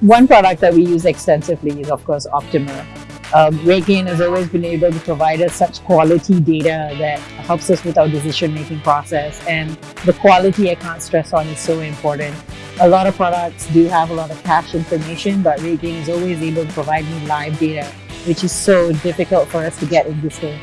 one product that we use extensively is, of course, Optima. Um, RateGain has always been able to provide us such quality data that helps us with our decision-making process. And the quality I can't stress on is so important. A lot of products do have a lot of cache information, but RateGain is always able to provide me live data, which is so difficult for us to get in this day.